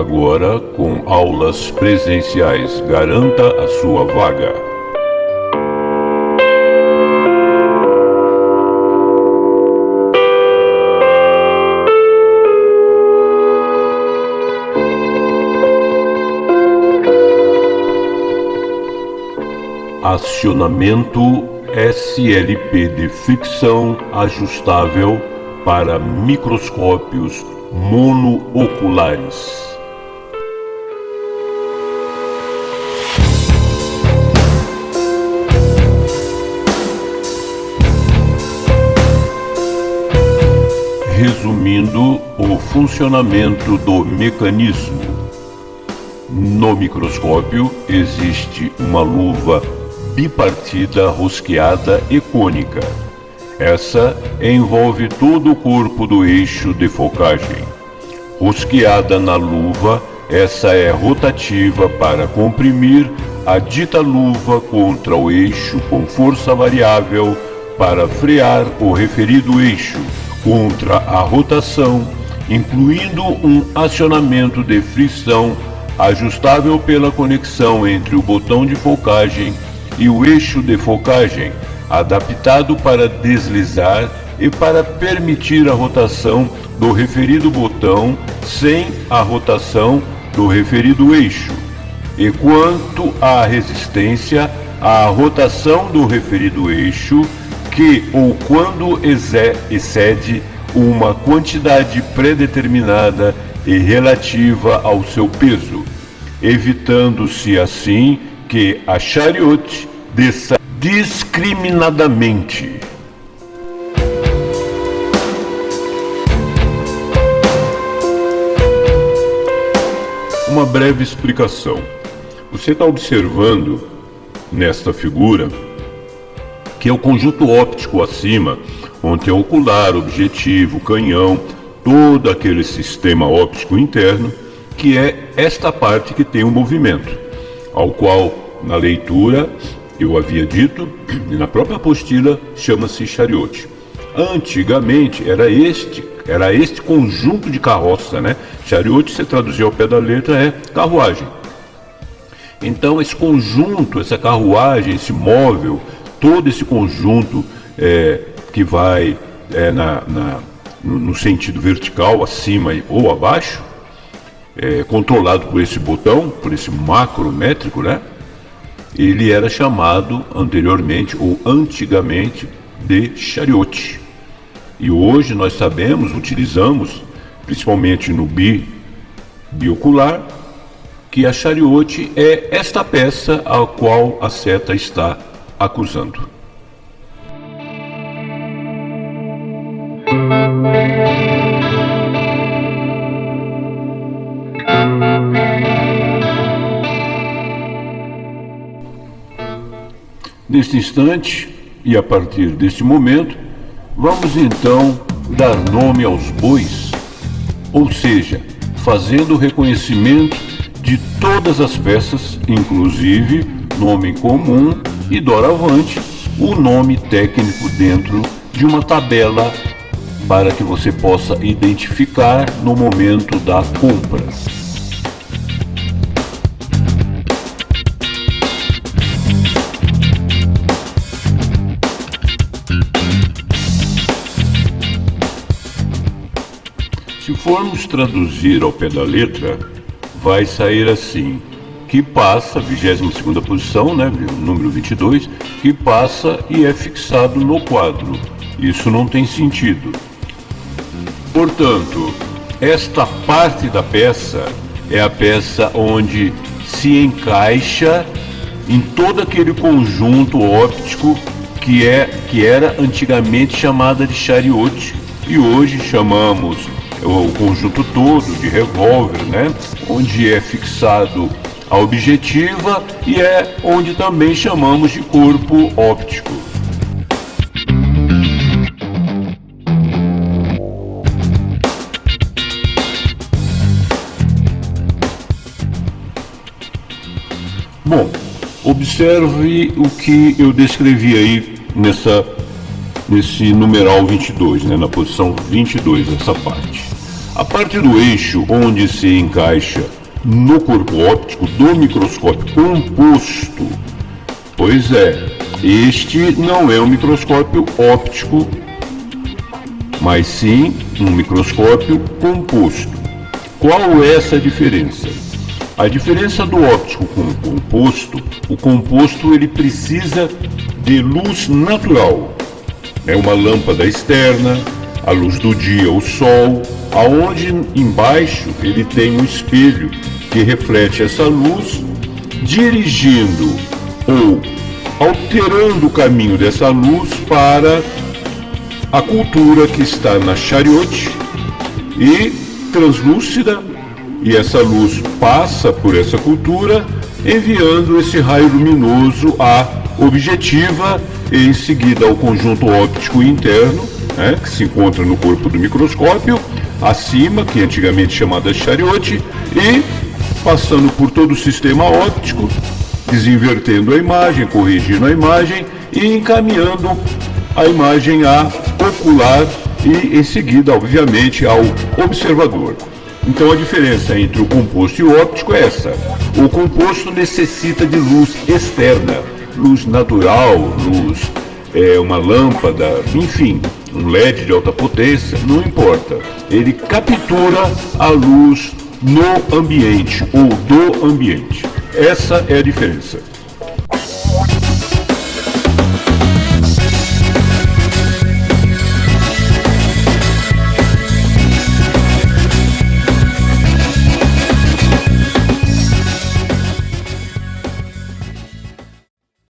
agora com aulas presenciais. Garanta a sua vaga. Acionamento SLP de fricção ajustável para microscópios monooculares. Resumindo o funcionamento do mecanismo. No microscópio existe uma luva bipartida rosqueada e cônica essa envolve todo o corpo do eixo de focagem. Rosqueada na luva, essa é rotativa para comprimir a dita luva contra o eixo com força variável para frear o referido eixo contra a rotação, incluindo um acionamento de frição ajustável pela conexão entre o botão de focagem e o eixo de focagem adaptado para deslizar e para permitir a rotação do referido botão sem a rotação do referido eixo. E quanto à resistência, a rotação do referido eixo, que ou quando excede uma quantidade predeterminada e relativa ao seu peso, evitando-se assim que a chariote desça discriminadamente. Uma breve explicação. Você está observando nesta figura que é o conjunto óptico acima, onde é ocular, objetivo, canhão, todo aquele sistema óptico interno, que é esta parte que tem o movimento, ao qual na leitura eu havia dito, e na própria apostila chama-se chariote. Antigamente era este, era este conjunto de carroça, né? Chariote, se traduzir ao pé da letra, é carruagem. Então esse conjunto, essa carruagem, esse móvel, todo esse conjunto é, que vai é, na, na, no sentido vertical, acima ou abaixo, é, controlado por esse botão, por esse macrométrico, né? ele era chamado anteriormente ou antigamente de chariote. E hoje nós sabemos, utilizamos, principalmente no bi, biocular, que a chariote é esta peça a qual a seta está acusando. Neste instante e a partir deste momento, vamos então dar nome aos bois, ou seja, fazendo o reconhecimento de todas as peças, inclusive nome comum e doravante o nome técnico dentro de uma tabela para que você possa identificar no momento da compra. Se formos traduzir ao pé da letra, vai sair assim: que passa, 22 posição, né, número 22, que passa e é fixado no quadro. Isso não tem sentido. Portanto, esta parte da peça é a peça onde se encaixa em todo aquele conjunto óptico que, é, que era antigamente chamada de chariote e hoje chamamos o conjunto todo de revólver, né? Onde é fixado a objetiva e é onde também chamamos de corpo óptico. Bom, observe o que eu descrevi aí nessa nesse numeral 22, né, na posição 22, essa parte. A parte do eixo onde se encaixa no corpo óptico do microscópio composto, pois é, este não é um microscópio óptico, mas sim um microscópio composto. Qual é essa diferença? A diferença do óptico com o composto, o composto ele precisa de luz natural. É uma lâmpada externa, a luz do dia, o sol, aonde embaixo ele tem um espelho que reflete essa luz, dirigindo ou alterando o caminho dessa luz para a cultura que está na chariote e translúcida, e essa luz passa por essa cultura, enviando esse raio luminoso à objetiva e em seguida ao conjunto óptico interno, né, que se encontra no corpo do microscópio, acima, que antigamente chamada chariote, e passando por todo o sistema óptico, desinvertendo a imagem, corrigindo a imagem e encaminhando a imagem a ocular e em seguida, obviamente, ao observador. Então a diferença entre o composto e o óptico é essa. O composto necessita de luz externa, luz natural, luz é uma lâmpada, enfim, um LED de alta potência, não importa. Ele captura a luz no ambiente ou do ambiente. Essa é a diferença.